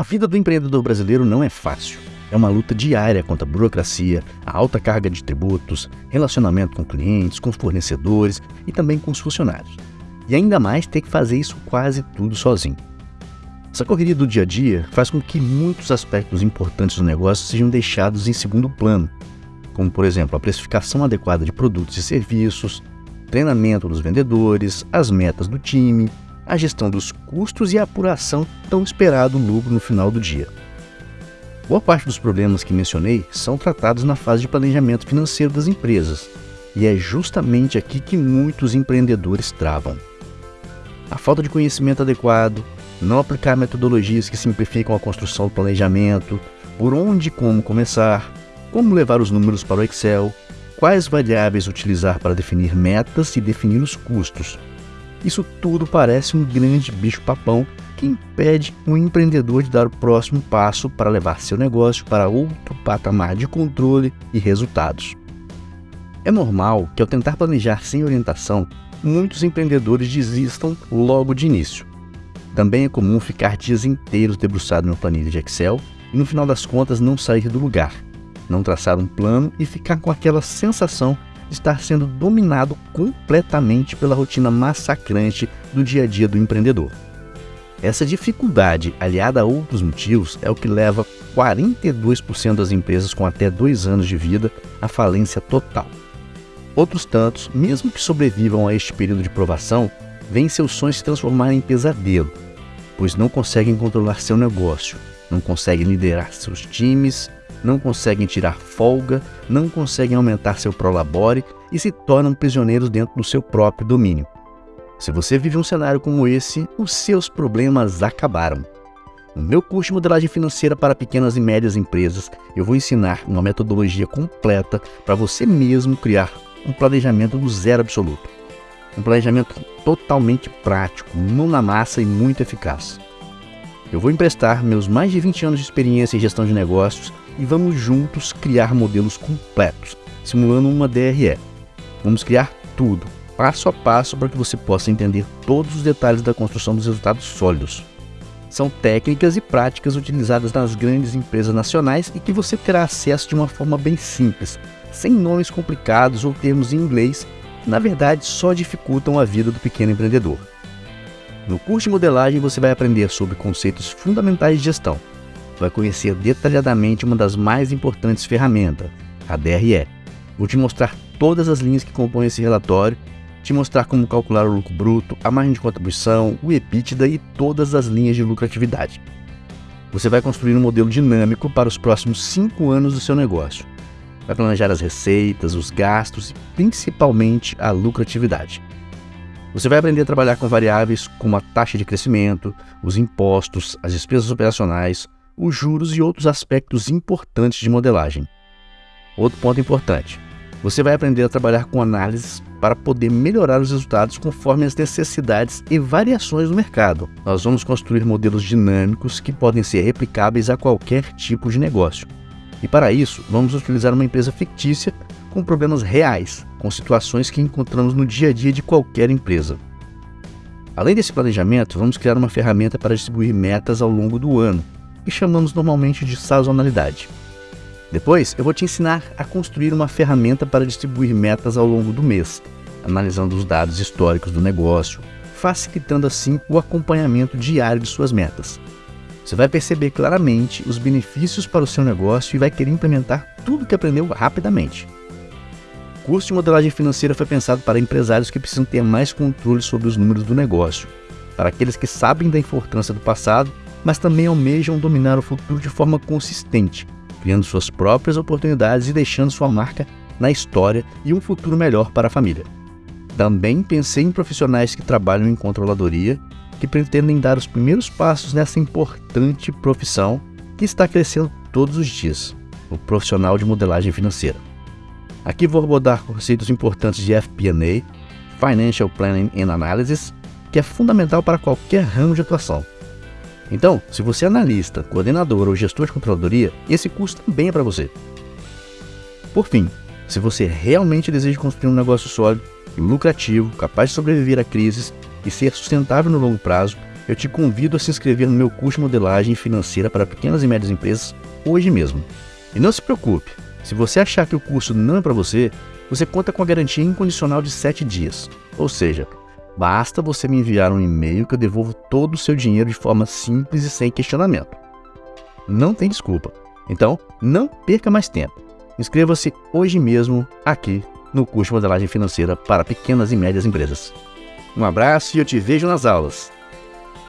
A vida do empreendedor brasileiro não é fácil. É uma luta diária contra a burocracia, a alta carga de tributos, relacionamento com clientes, com fornecedores e também com os funcionários. E ainda mais ter que fazer isso quase tudo sozinho. Essa correria do dia a dia faz com que muitos aspectos importantes do negócio sejam deixados em segundo plano, como por exemplo a precificação adequada de produtos e serviços, treinamento dos vendedores, as metas do time, a gestão dos custos e a apuração tão esperado lucro no final do dia. Boa parte dos problemas que mencionei são tratados na fase de planejamento financeiro das empresas, e é justamente aqui que muitos empreendedores travam. A falta de conhecimento adequado, não aplicar metodologias que simplificam a construção do planejamento, por onde e como começar, como levar os números para o Excel, quais variáveis utilizar para definir metas e definir os custos. Isso tudo parece um grande bicho-papão que impede o empreendedor de dar o próximo passo para levar seu negócio para outro patamar de controle e resultados. É normal que, ao tentar planejar sem orientação, muitos empreendedores desistam logo de início. Também é comum ficar dias inteiros debruçado no planilha de Excel e, no final das contas, não sair do lugar, não traçar um plano e ficar com aquela sensação estar sendo dominado completamente pela rotina massacrante do dia a dia do empreendedor. Essa dificuldade, aliada a outros motivos, é o que leva 42% das empresas com até dois anos de vida à falência total. Outros tantos, mesmo que sobrevivam a este período de provação, veem seus sonhos se transformarem em pesadelo, pois não conseguem controlar seu negócio, não conseguem liderar seus times, não conseguem tirar folga, não conseguem aumentar seu prolabore e se tornam prisioneiros dentro do seu próprio domínio. Se você vive um cenário como esse, os seus problemas acabaram. No meu curso de modelagem financeira para pequenas e médias empresas, eu vou ensinar uma metodologia completa para você mesmo criar um planejamento do zero absoluto. Um planejamento totalmente prático, mão na massa e muito eficaz. Eu vou emprestar meus mais de 20 anos de experiência em gestão de negócios e vamos juntos criar modelos completos, simulando uma DRE. Vamos criar tudo, passo a passo para que você possa entender todos os detalhes da construção dos resultados sólidos. São técnicas e práticas utilizadas nas grandes empresas nacionais e que você terá acesso de uma forma bem simples, sem nomes complicados ou termos em inglês que, na verdade, só dificultam a vida do pequeno empreendedor. No curso de modelagem você vai aprender sobre conceitos fundamentais de gestão. Vai conhecer detalhadamente uma das mais importantes ferramentas, a DRE. Vou te mostrar todas as linhas que compõem esse relatório te mostrar como calcular o lucro bruto, a margem de contribuição, o EBITDA e todas as linhas de lucratividade. Você vai construir um modelo dinâmico para os próximos 5 anos do seu negócio. Vai planejar as receitas, os gastos e principalmente a lucratividade. Você vai aprender a trabalhar com variáveis como a taxa de crescimento, os impostos, as despesas operacionais, os juros e outros aspectos importantes de modelagem. Outro ponto importante: você vai aprender a trabalhar com análises para poder melhorar os resultados conforme as necessidades e variações do mercado. Nós vamos construir modelos dinâmicos que podem ser replicáveis a qualquer tipo de negócio. E para isso, vamos utilizar uma empresa fictícia com problemas reais, com situações que encontramos no dia a dia de qualquer empresa. Além desse planejamento, vamos criar uma ferramenta para distribuir metas ao longo do ano, que chamamos normalmente de sazonalidade. Depois, eu vou te ensinar a construir uma ferramenta para distribuir metas ao longo do mês, analisando os dados históricos do negócio, facilitando assim o acompanhamento diário de suas metas. Você vai perceber claramente os benefícios para o seu negócio e vai querer implementar tudo que aprendeu rapidamente. O curso de modelagem financeira foi pensado para empresários que precisam ter mais controle sobre os números do negócio, para aqueles que sabem da importância do passado, mas também almejam dominar o futuro de forma consistente criando suas próprias oportunidades e deixando sua marca na história e um futuro melhor para a família. Também pensei em profissionais que trabalham em controladoria, que pretendem dar os primeiros passos nessa importante profissão que está crescendo todos os dias, o profissional de modelagem financeira. Aqui vou abordar conceitos importantes de FP&A, Financial Planning and Analysis, que é fundamental para qualquer ramo de atuação. Então, se você é analista, coordenador ou gestor de controladoria, esse curso também é para você. Por fim, se você realmente deseja construir um negócio sólido, lucrativo, capaz de sobreviver a crises e ser sustentável no longo prazo, eu te convido a se inscrever no meu curso de modelagem financeira para pequenas e médias empresas hoje mesmo. E não se preocupe, se você achar que o curso não é para você, você conta com a garantia incondicional de 7 dias. Ou seja, basta você me enviar um e-mail que eu devolvo todo o seu dinheiro de forma simples e sem questionamento. Não tem desculpa. Então, não perca mais tempo. Inscreva-se hoje mesmo aqui no curso de modelagem financeira para pequenas e médias empresas. Um abraço e eu te vejo nas aulas.